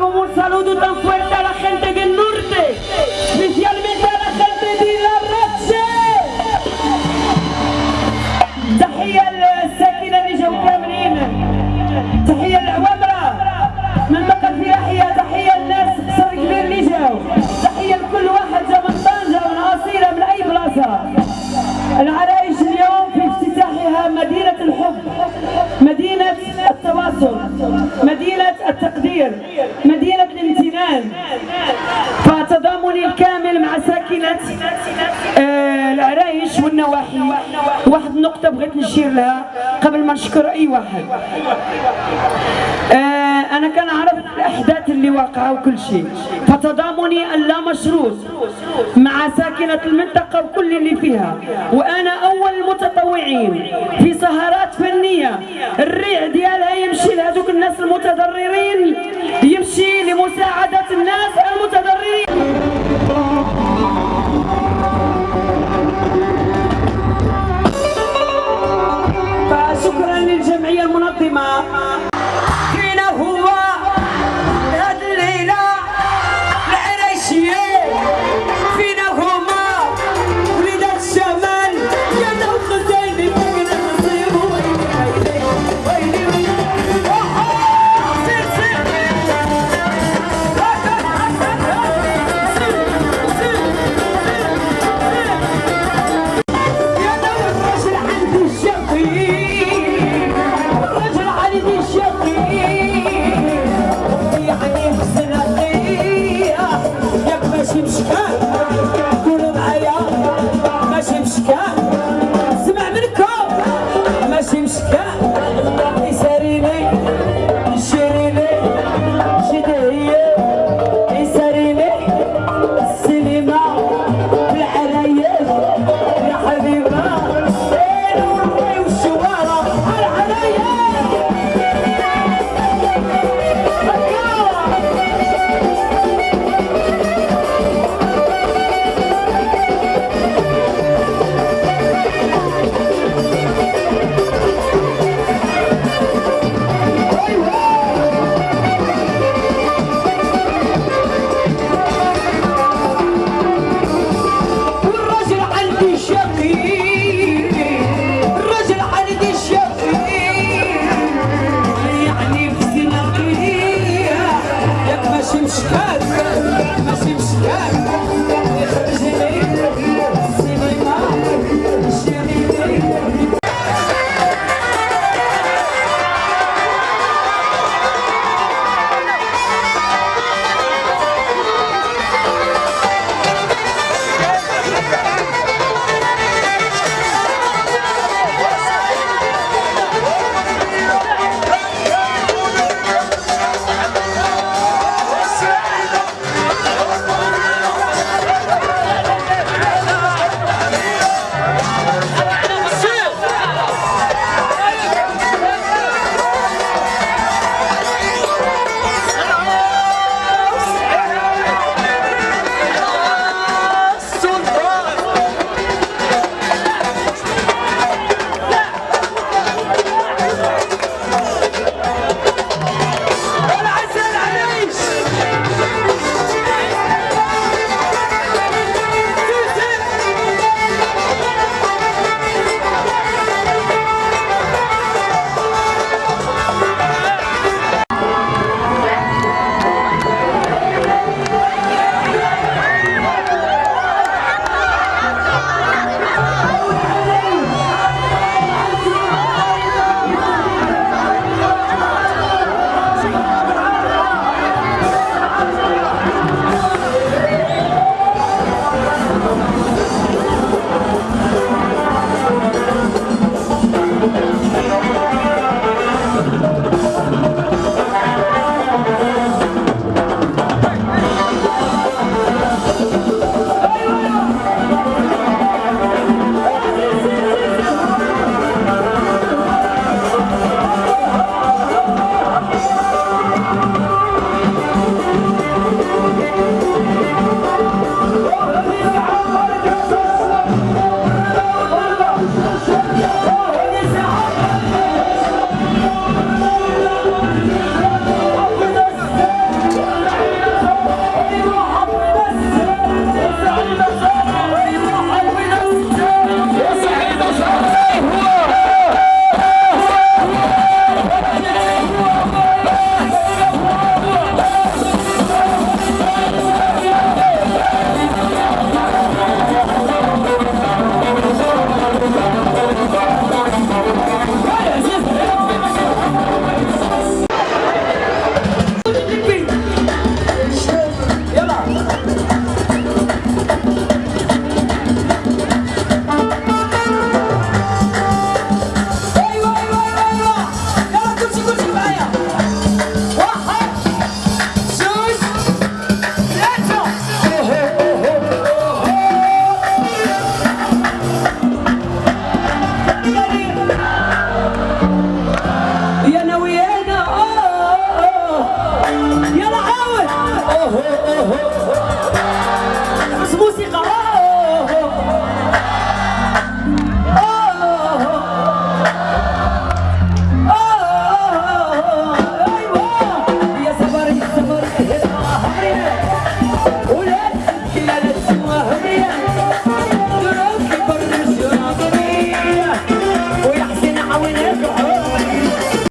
سعيدة جدا بحضوري معاكم un saludo tan fuerte a la gente del norte, especialmente a la gente de la Rache. تحية للساكنة اللي جاو كاملين تحية للعوامرة الكامل مع ساكنة آه، العرايش والنواحي. واحد النقطة بغيت نشير لها قبل ما نشكر أي واحد. آه، أنا كنعرف الأحداث اللي واقعة وكل شيء. فتضامني اللامشروط مع ساكنة المنطقة وكل اللي فيها. وأنا أول المتطوعين في سهرات فنية. الريع ديالها يمشي لهذوك الناس المتضررين يمشي لمساعدة الناس المنظمة فينا هو هاد الليلة العرايشية فينا هما وليدات الشمال يا داو خزيني فينا نصيب ويلي ويلي ويلي سير سير يا داو الرجل عندي الشقيق Let's! ho, ho, ho.